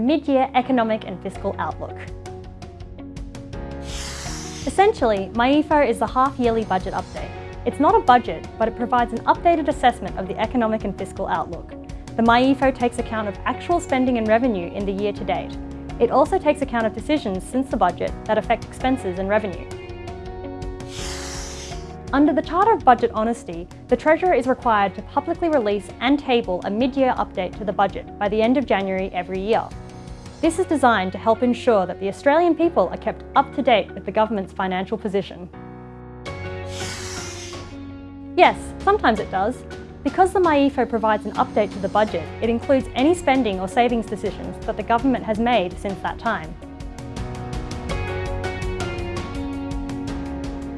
mid-year economic and fiscal outlook. Essentially, MyEFO is the half-yearly budget update. It's not a budget, but it provides an updated assessment of the economic and fiscal outlook. The MyEFO takes account of actual spending and revenue in the year to date. It also takes account of decisions since the budget that affect expenses and revenue. Under the Charter of Budget Honesty, the Treasurer is required to publicly release and table a mid-year update to the budget by the end of January every year. This is designed to help ensure that the Australian people are kept up to date with the government's financial position. Yes, sometimes it does. Because the MyEFO provides an update to the budget, it includes any spending or savings decisions that the government has made since that time.